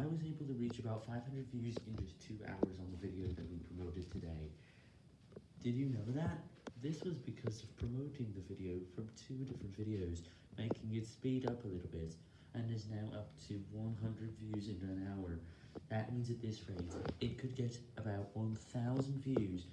I was able to reach about 500 views in just 2 hours on the video that we promoted today. Did you know that? This was because of promoting the video from two different videos, making it speed up a little bit, and is now up to 100 views in an hour. That means at this rate, it could get about 1000 views